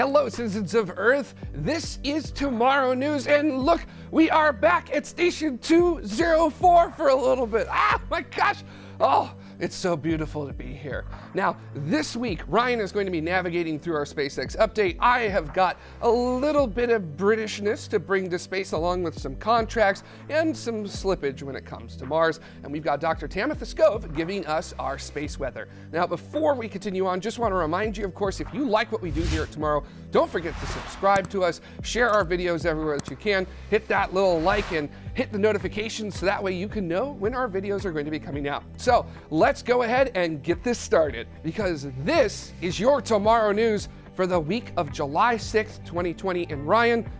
Hello, citizens of Earth. This is Tomorrow News, and look, we are back at Station 204 for a little bit. Ah, my gosh. Oh, it's so beautiful to be here. Now, this week, Ryan is going to be navigating through our SpaceX update. I have got a little bit of Britishness to bring to space along with some contracts and some slippage when it comes to Mars. And we've got Dr. Tamitha Skov giving us our space weather. Now, before we continue on, just want to remind you, of course, if you like what we do here at Tomorrow, don't forget to subscribe to us, share our videos everywhere that you can, hit that little like and hit the notifications so that way you can know when our videos are going to be coming out. So let's go ahead and get this started because this is your Tomorrow News for the week of July 6th, 2020. And Ryan,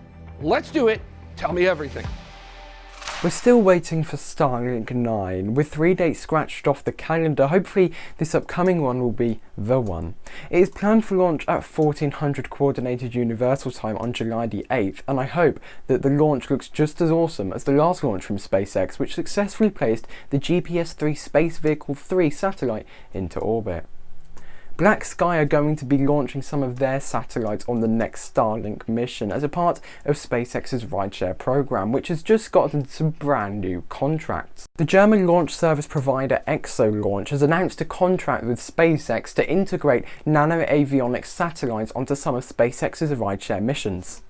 let's do it. Tell me everything. We're still waiting for Starlink 9. With three dates scratched off the calendar, hopefully this upcoming one will be the one. It is planned for launch at 1400 Coordinated Universal Time on July the 8th, and I hope that the launch looks just as awesome as the last launch from SpaceX, which successfully placed the GPS-3 Space Vehicle 3 satellite into orbit. Black Sky are going to be launching some of their satellites on the next Starlink mission as a part of SpaceX's rideshare program, which has just gotten some brand new contracts. The German launch service provider Exolaunch has announced a contract with SpaceX to integrate nano avionics satellites onto some of SpaceX's rideshare missions.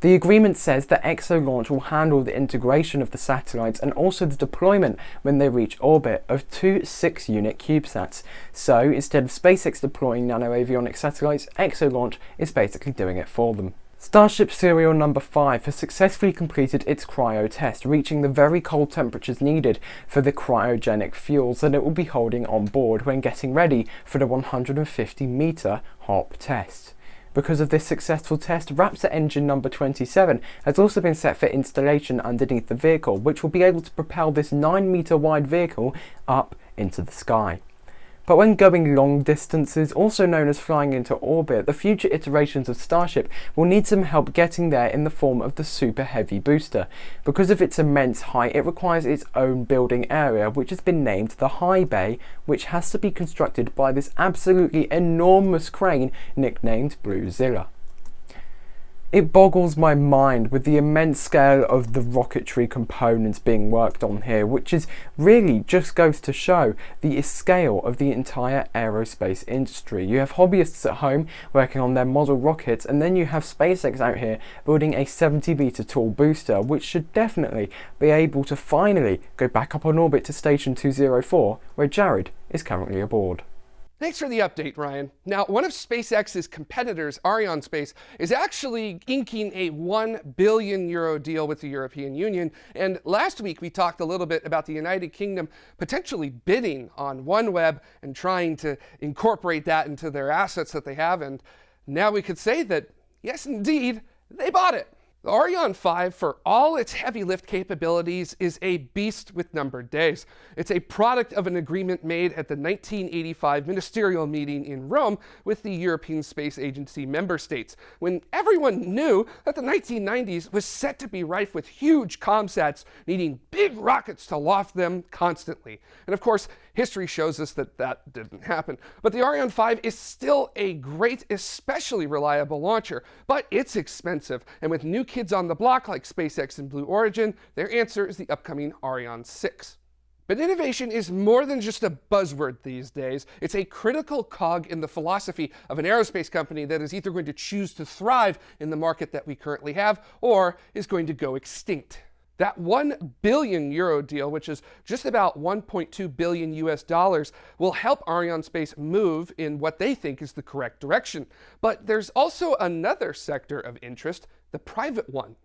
The agreement says that Exolaunch will handle the integration of the satellites and also the deployment when they reach orbit of two 6-unit CubeSats. So instead of SpaceX deploying nano-avionics satellites, Exolaunch is basically doing it for them. Starship serial number 5 has successfully completed its cryo test, reaching the very cold temperatures needed for the cryogenic fuels that it will be holding on board when getting ready for the 150 metre hop test. Because of this successful test, Raptor engine number 27 has also been set for installation underneath the vehicle, which will be able to propel this 9 metre wide vehicle up into the sky. But when going long distances, also known as flying into orbit, the future iterations of Starship will need some help getting there in the form of the Super Heavy booster. Because of its immense height, it requires its own building area, which has been named the High Bay, which has to be constructed by this absolutely enormous crane nicknamed Bluezilla. It boggles my mind with the immense scale of the rocketry components being worked on here, which is really just goes to show the scale of the entire aerospace industry. You have hobbyists at home working on their model rockets, and then you have SpaceX out here building a 70 meter tall booster, which should definitely be able to finally go back up on orbit to Station 204, where Jared is currently aboard. Thanks for the update, Ryan. Now, one of SpaceX's competitors, Arianespace, is actually inking a 1 billion euro deal with the European Union. And last week, we talked a little bit about the United Kingdom potentially bidding on OneWeb and trying to incorporate that into their assets that they have. And now we could say that, yes, indeed, they bought it. The Ariane 5, for all its heavy lift capabilities, is a beast with numbered days. It's a product of an agreement made at the 1985 ministerial meeting in Rome with the European Space Agency member states, when everyone knew that the 1990s was set to be rife with huge comsats needing big rockets to loft them constantly. And of course, history shows us that that didn't happen. But the Ariane 5 is still a great, especially reliable launcher, but it's expensive, and with new kids on the block like SpaceX and Blue Origin, their answer is the upcoming Ariane 6. But innovation is more than just a buzzword these days. It's a critical cog in the philosophy of an aerospace company that is either going to choose to thrive in the market that we currently have or is going to go extinct. That 1 billion euro deal, which is just about 1.2 billion US dollars, will help Arianespace move in what they think is the correct direction. But there's also another sector of interest, the private one.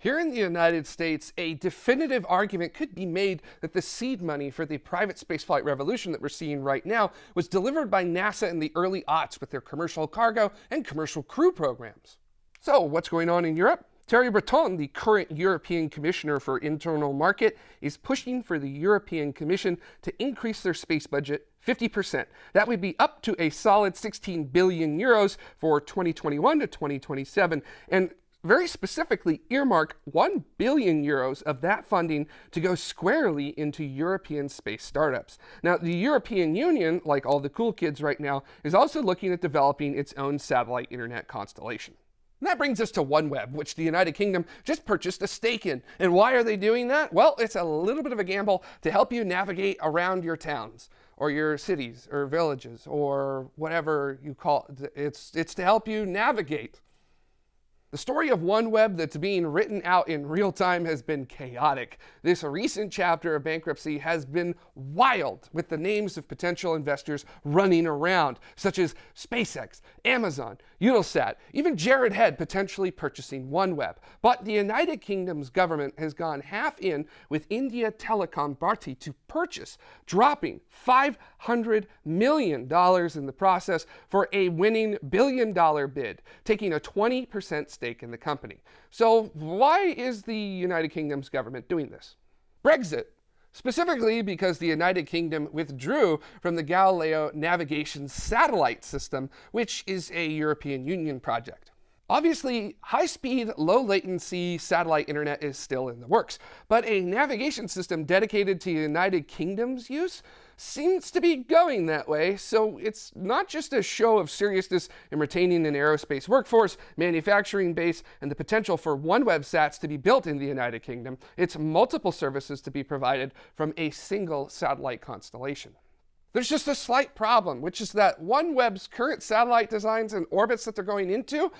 Here in the United States, a definitive argument could be made that the seed money for the private spaceflight revolution that we're seeing right now was delivered by NASA in the early aughts with their commercial cargo and commercial crew programs. So what's going on in Europe? Thierry Breton, the current European Commissioner for Internal Market, is pushing for the European Commission to increase their space budget 50%. That would be up to a solid 16 billion euros for 2021 to 2027. And very specifically earmark 1 billion euros of that funding to go squarely into European space startups. Now, the European Union, like all the cool kids right now, is also looking at developing its own satellite internet constellation. And that brings us to OneWeb, which the United Kingdom just purchased a stake in. And why are they doing that? Well, it's a little bit of a gamble to help you navigate around your towns or your cities or villages or whatever you call it. It's, it's to help you navigate. The story of OneWeb that's being written out in real time has been chaotic. This recent chapter of bankruptcy has been wild, with the names of potential investors running around, such as SpaceX, Amazon, Eutelsat, even Jared Head potentially purchasing OneWeb. But the United Kingdom's government has gone half in with India Telecom Bharti to purchase, dropping $500 million in the process for a winning billion dollar bid, taking a 20% stake in the company. So why is the United Kingdom's government doing this? Brexit specifically because the United Kingdom withdrew from the Galileo navigation satellite system, which is a European Union project. Obviously, high-speed, low-latency satellite internet is still in the works, but a navigation system dedicated to the United Kingdom's use seems to be going that way, so it's not just a show of seriousness in retaining an aerospace workforce, manufacturing base, and the potential for OneWeb sats to be built in the United Kingdom, it's multiple services to be provided from a single satellite constellation. There's just a slight problem, which is that OneWeb's current satellite designs and orbits that they're going into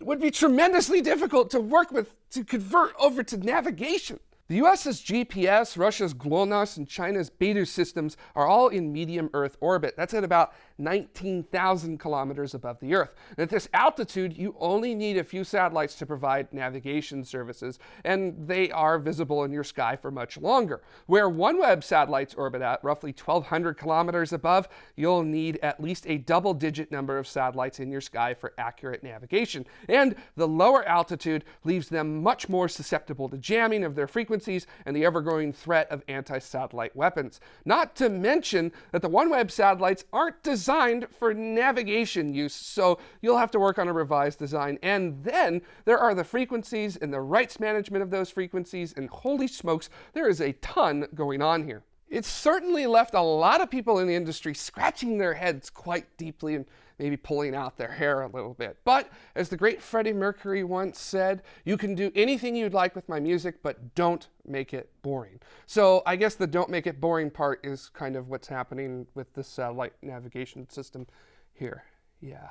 would be tremendously difficult to work with to convert over to navigation. The US's GPS, Russia's GLONASS, and China's Beidou systems are all in medium Earth orbit. That's at about 19,000 kilometers above the Earth. And at this altitude, you only need a few satellites to provide navigation services, and they are visible in your sky for much longer. Where OneWeb satellites orbit at, roughly 1,200 kilometers above, you'll need at least a double-digit number of satellites in your sky for accurate navigation. And the lower altitude leaves them much more susceptible to jamming of their and the ever-growing threat of anti-satellite weapons. Not to mention that the OneWeb satellites aren't designed designed for navigation use, so you'll have to work on a revised design. And then there are the frequencies and the rights management of those frequencies, and holy smokes, there is a ton going on here. It's certainly left a lot of people in the industry scratching their heads quite deeply and maybe pulling out their hair a little bit. But as the great Freddie Mercury once said, you can do anything you'd like with my music, but don't make it boring. So I guess the don't make it boring part is kind of what's happening with this uh, satellite navigation system here. Yeah.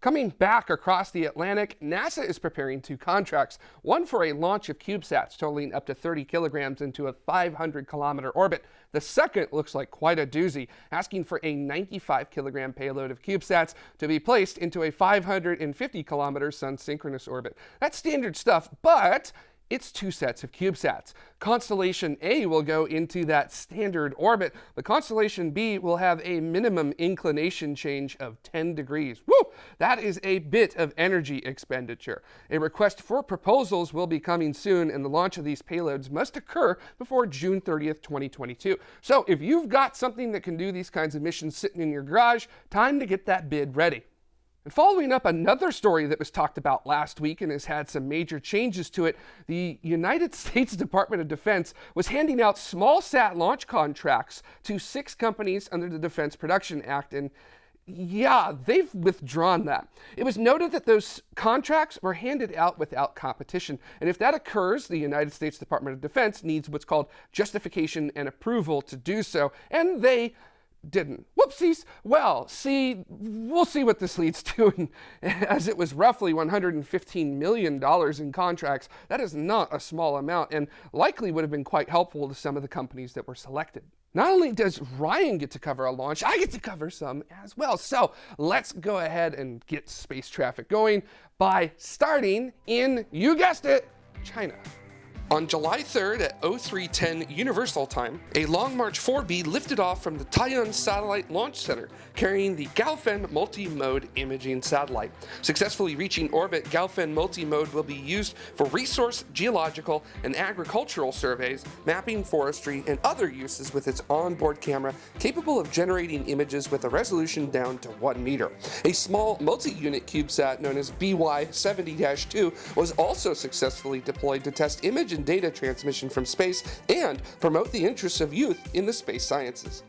Coming back across the Atlantic, NASA is preparing two contracts, one for a launch of CubeSats totaling up to 30 kilograms into a 500 kilometer orbit. The second looks like quite a doozy, asking for a 95 kilogram payload of CubeSats to be placed into a 550 kilometer sun synchronous orbit. That's standard stuff, but it's two sets of CubeSats. Constellation A will go into that standard orbit, but Constellation B will have a minimum inclination change of 10 degrees. Woo! That is a bit of energy expenditure. A request for proposals will be coming soon, and the launch of these payloads must occur before June 30th, 2022. So if you've got something that can do these kinds of missions sitting in your garage, time to get that bid ready. And following up another story that was talked about last week and has had some major changes to it, the United States Department of Defense was handing out small sat launch contracts to six companies under the Defense Production Act. And yeah, they've withdrawn that. It was noted that those contracts were handed out without competition. And if that occurs, the United States Department of Defense needs what's called justification and approval to do so. And they didn't. Whoopsies. Well, see, we'll see what this leads to. as it was roughly $115 million in contracts, that is not a small amount and likely would have been quite helpful to some of the companies that were selected. Not only does Ryan get to cover a launch, I get to cover some as well. So let's go ahead and get space traffic going by starting in, you guessed it, China. On July 3rd at 0310 Universal Time, a Long March 4B lifted off from the Taiyuan Satellite Launch Center, carrying the Gaofen Multi-Mode Imaging Satellite. Successfully reaching orbit, Gaofen Multi-Mode will be used for resource, geological, and agricultural surveys, mapping forestry, and other uses with its onboard camera capable of generating images with a resolution down to 1 meter. A small multi-unit CubeSat known as BY-70-2 was also successfully deployed to test image data transmission from space and promote the interests of youth in the space sciences.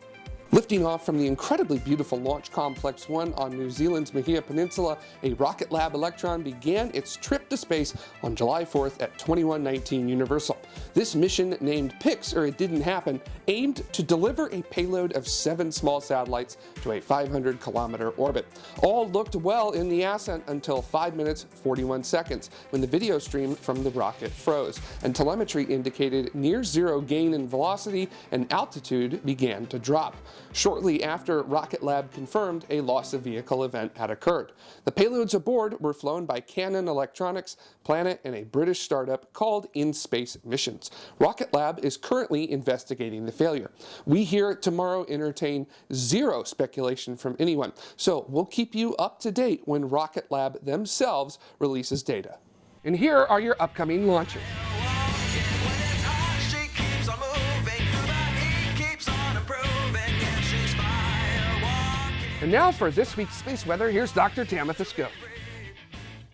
Lifting off from the incredibly beautiful Launch Complex 1 on New Zealand's Mahia Peninsula, a Rocket Lab Electron began its trip to space on July 4th at 2119 Universal. This mission, named Pics or It Didn't Happen, aimed to deliver a payload of seven small satellites to a 500 kilometer orbit. All looked well in the ascent until 5 minutes 41 seconds when the video stream from the rocket froze and telemetry indicated near zero gain in velocity and altitude began to drop. Shortly after, Rocket Lab confirmed a loss of vehicle event had occurred. The payloads aboard were flown by Canon Electronics, Planet, and a British startup called In-Space Missions. Rocket Lab is currently investigating the failure. We here at Tomorrow entertain zero speculation from anyone, so we'll keep you up to date when Rocket Lab themselves releases data. And here are your upcoming launches. And now for this week's space weather, here's Dr. Tamitha Skov.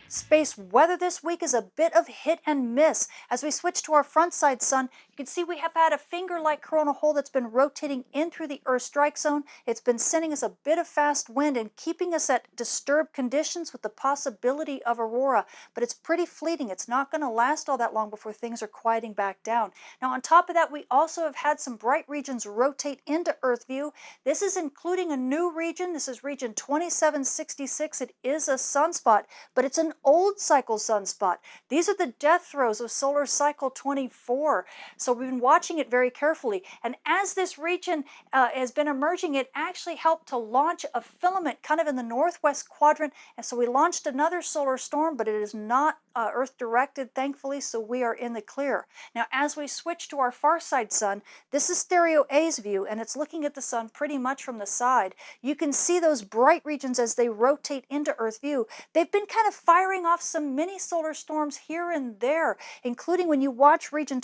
Space weather this week is a bit of hit and miss. As we switch to our front side sun, you can see we have had a finger-like coronal hole that's been rotating in through the Earth strike zone. It's been sending us a bit of fast wind and keeping us at disturbed conditions with the possibility of aurora, but it's pretty fleeting. It's not going to last all that long before things are quieting back down. Now on top of that, we also have had some bright regions rotate into Earth view. This is including a new region. This is region 2766. It is a sunspot, but it's an old cycle sunspot. These are the death throes of solar cycle 24. So we've been watching it very carefully. And as this region uh, has been emerging, it actually helped to launch a filament kind of in the northwest quadrant. And so we launched another solar storm, but it is not uh, Earth directed, thankfully, so we are in the clear. Now, as we switch to our far side sun, this is stereo A's view, and it's looking at the sun pretty much from the side. You can see those bright regions as they rotate into Earth view. They've been kind of firing off some mini solar storms here and there, including when you watch region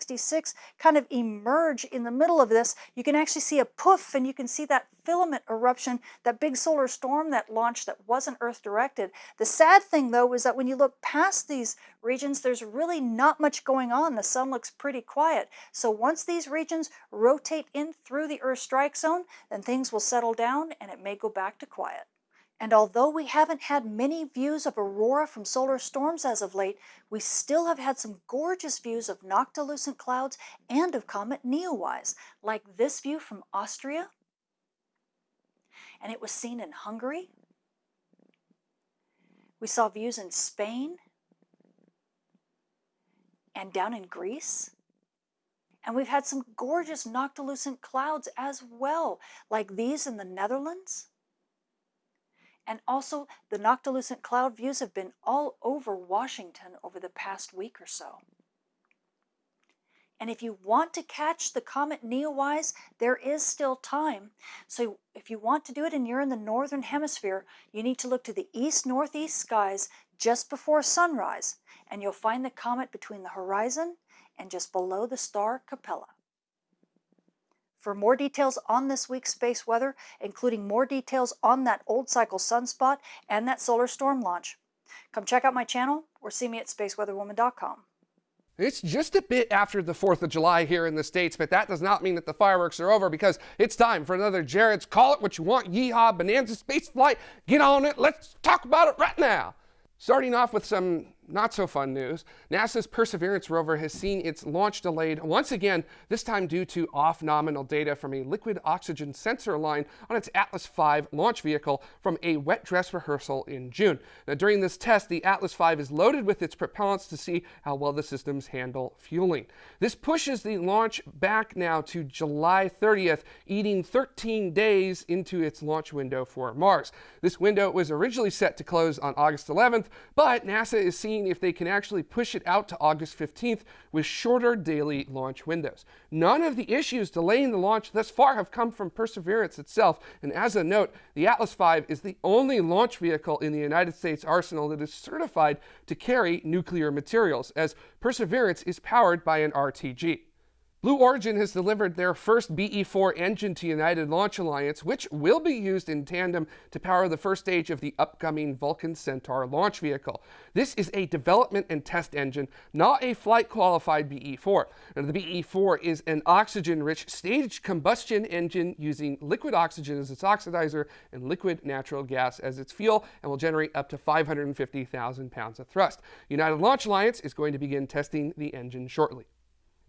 2766 kind of emerge in the middle of this, you can actually see a poof and you can see that filament eruption, that big solar storm that launched that wasn't Earth directed. The sad thing though is that when you look past these regions, there's really not much going on. The sun looks pretty quiet. So once these regions rotate in through the Earth strike zone, then things will settle down and it may go back to quiet. And although we haven't had many views of aurora from solar storms as of late, we still have had some gorgeous views of noctilucent clouds and of comet Neowise, like this view from Austria, and it was seen in Hungary. We saw views in Spain and down in Greece. And we've had some gorgeous noctilucent clouds as well, like these in the Netherlands and also, the noctilucent cloud views have been all over Washington over the past week or so. And if you want to catch the comet Neowise, there is still time. So if you want to do it and you're in the northern hemisphere, you need to look to the east-northeast skies just before sunrise, and you'll find the comet between the horizon and just below the star Capella. For more details on this week's space weather, including more details on that old cycle sunspot and that solar storm launch, come check out my channel or see me at spaceweatherwoman.com. It's just a bit after the 4th of July here in the States, but that does not mean that the fireworks are over because it's time for another Jared's Call It What You Want Yeehaw Bonanza Space Flight. Get on it. Let's talk about it right now. Starting off with some not so fun news. NASA's Perseverance rover has seen its launch delayed once again, this time due to off nominal data from a liquid oxygen sensor line on its Atlas V launch vehicle from a wet dress rehearsal in June. Now, during this test, the Atlas V is loaded with its propellants to see how well the systems handle fueling. This pushes the launch back now to July 30th, eating 13 days into its launch window for Mars. This window was originally set to close on August 11th, but NASA is seeing seeing if they can actually push it out to August 15th with shorter daily launch windows. None of the issues delaying the launch thus far have come from Perseverance itself. And as a note, the Atlas V is the only launch vehicle in the United States arsenal that is certified to carry nuclear materials, as Perseverance is powered by an RTG. Blue Origin has delivered their first BE-4 engine to United Launch Alliance, which will be used in tandem to power the first stage of the upcoming Vulcan Centaur launch vehicle. This is a development and test engine, not a flight-qualified BE-4. And the BE-4 is an oxygen-rich staged combustion engine using liquid oxygen as its oxidizer and liquid natural gas as its fuel, and will generate up to 550,000 pounds of thrust. United Launch Alliance is going to begin testing the engine shortly.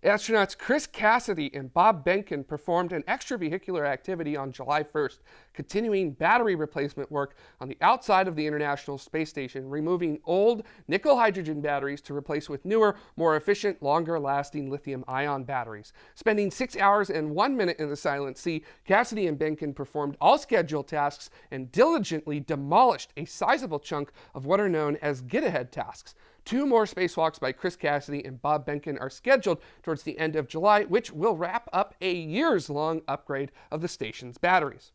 Astronauts Chris Cassidy and Bob Behnken performed an extravehicular activity on July 1st, continuing battery replacement work on the outside of the International Space Station, removing old nickel hydrogen batteries to replace with newer, more efficient, longer lasting lithium ion batteries. Spending six hours and one minute in the silent sea, Cassidy and Behnken performed all scheduled tasks and diligently demolished a sizable chunk of what are known as get ahead tasks. Two more spacewalks by Chris Cassidy and Bob Behnken are scheduled towards the end of July, which will wrap up a years long upgrade of the station's batteries.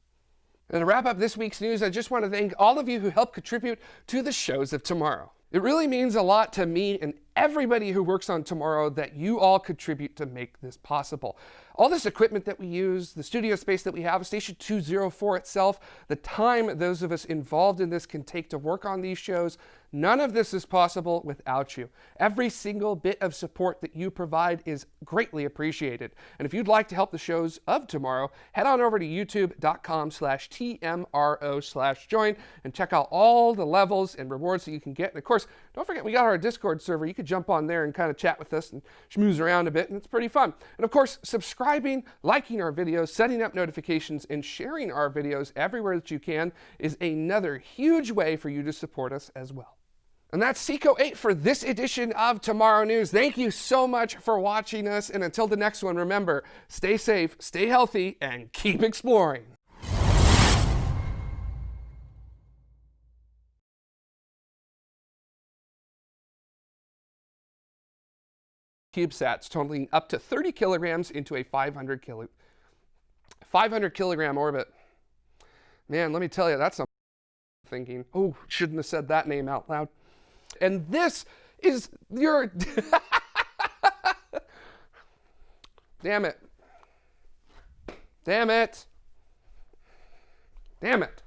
And to wrap up this week's news, I just want to thank all of you who helped contribute to the shows of tomorrow. It really means a lot to me and everybody who works on tomorrow that you all contribute to make this possible. All this equipment that we use, the studio space that we have, Station 204 itself, the time those of us involved in this can take to work on these shows, none of this is possible without you. Every single bit of support that you provide is greatly appreciated. And if you'd like to help the shows of tomorrow, head on over to youtube.com slash TMRO slash join and check out all the levels and rewards that you can get. And of course, don't forget we got our Discord server. You could jump on there and kind of chat with us and schmooze around a bit, and it's pretty fun. And of course, subscribing, liking our videos, setting up notifications, and sharing our videos everywhere that you can is another huge way for you to support us as well. And that's Seco 8 for this edition of Tomorrow News. Thank you so much for watching us. And until the next one, remember, stay safe, stay healthy, and keep exploring. CubeSats totaling up to 30 kilograms into a 500 kilo, 500 kilogram orbit. Man, let me tell you, that's some thinking. Oh, shouldn't have said that name out loud. And this is your. Damn it. Damn it. Damn it.